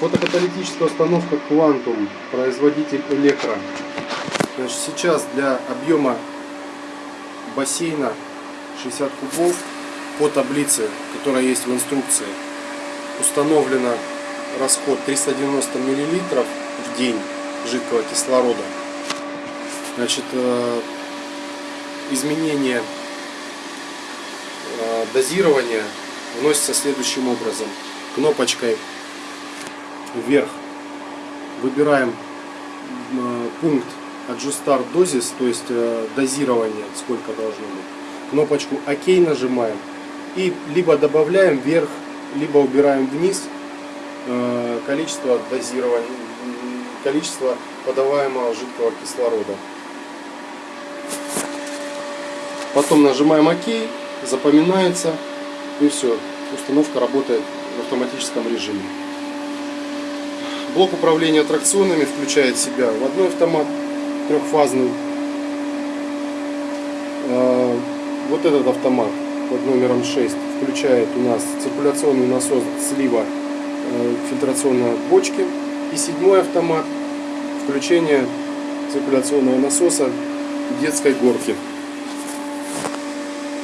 Фотокаталитическая установка Quantum, производитель Электро. Значит, сейчас для объема бассейна 60 кубов по таблице, которая есть в инструкции, установлено расход 390 мл в день жидкого кислорода. Значит, э, изменение э, дозирования вносится следующим образом. Кнопочкой вверх выбираем э, пункт Adjustar Dosis, то есть дозирование, сколько должно быть. Кнопочку ОК нажимаем и либо добавляем вверх, либо убираем вниз количество дозирования, количество подаваемого жидкого кислорода. Потом нажимаем ОК, запоминается и все. Установка работает в автоматическом режиме. Блок управления аттракционами включает в себя в одной автомат трехфазный. А, вот этот автомат под номером 6 включает у нас циркуляционный насос слива э, фильтрационной бочки. И седьмой автомат включение циркуляционного насоса детской горки.